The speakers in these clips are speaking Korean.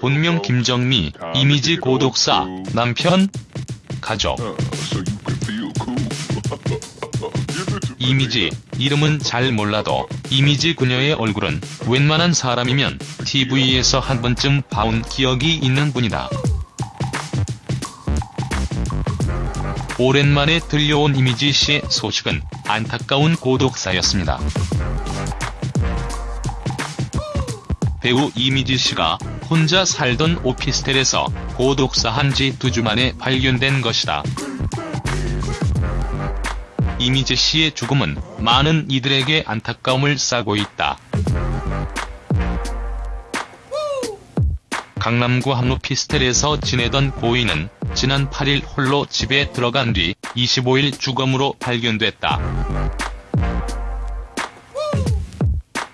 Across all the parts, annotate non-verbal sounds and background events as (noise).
본명 김정미, 이미지 고독사, 남편, 가족. (laughs) 이미지, 이름은 잘 몰라도 이미지 그녀의 얼굴은 웬만한 사람이면 TV에서 한 번쯤 봐온 기억이 있는 분이다. 오랜만에 들려온 이미지 씨의 소식은 안타까운 고독사였습니다. 배우 이미지 씨가 혼자 살던 오피스텔에서 고독사한 지 두 주 만에 발견된 것이다. 이미지 씨의 죽음은 많은 이들에게 안타까움을 싸고 있다. 강남구 한 오피스텔에서 지내던 고인은 지난 8일 홀로 집에 들어간 뒤 25일 주검으로 발견됐다.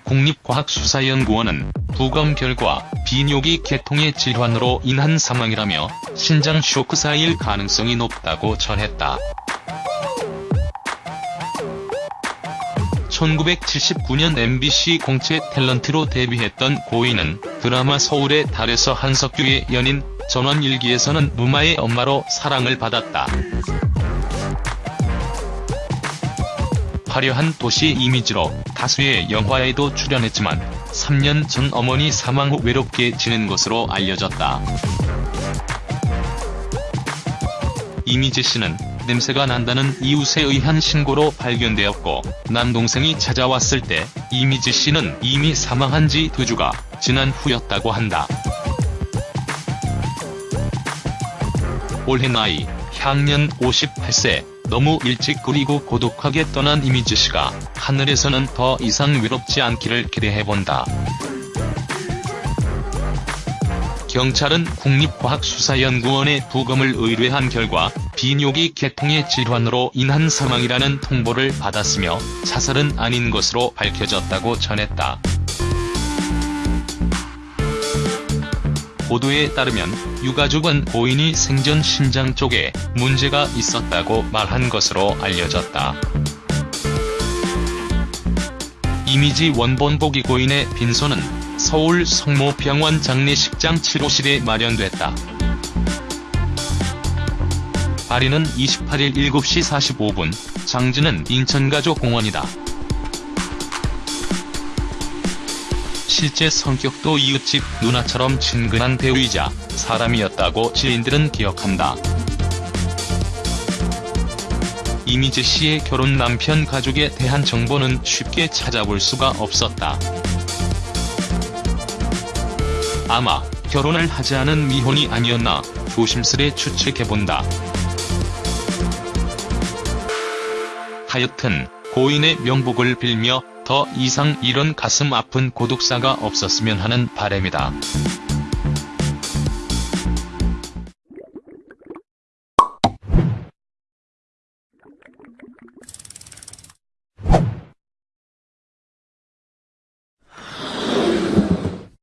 국립과학수사연구원은 부검 결과 비뇨기 계통의 질환으로 인한 사망이라며 신장 쇼크사일 가능성이 높다고 전했다. 1979년 MBC 공채 탤런트로 데뷔했던 고인은 드라마 서울의 달에서 한석규의 연인 전원일기에서는 무마의 엄마로 사랑을 받았다. 화려한 도시 이미지로 다수의 영화에도 출연했지만 3년 전 어머니 사망 후 외롭게 지낸 것으로 알려졌다. 이미지 씨는 냄새가 난다는 이웃에 의한 신고로 발견되었고 남동생이 찾아왔을 때 이미지 씨는 이미 사망한 지 두 주가 지난 후였다고 한다. 올해 나이 향년 58세 너무 일찍 그리고 고독하게 떠난 이미지 씨가 하늘에서는 더 이상 외롭지 않기를 기대해본다. 경찰은 국립과학수사연구원에 부검을 의뢰한 결과 비뇨기 계통의 질환으로 인한 사망이라는 통보를 받았으며 자살은 아닌 것으로 밝혀졌다고 전했다. 보도에 따르면 유가족은 고인이 생전 심장 쪽에 문제가 있었다고 말한 것으로 알려졌다. 이미지 원본보기 고인의 빈소는 서울 성모병원 장례식장 7호실에 마련됐다. 발인은 28일 7시 45분, 장지는 인천가족공원이다. 실제 성격도 이웃집 누나처럼 친근한 배우이자 사람이었다고 지인들은 기억한다. 이미지 씨의 결혼 남편 가족에 대한 정보는 쉽게 찾아볼 수가 없었다. 아마 결혼을 하지 않은 미혼이 아니었나 조심스레 추측해본다. 하여튼 고인의 명복을 빌며 더 이상 이런 가슴 아픈 고독사가 없었으면 하는 바람이다.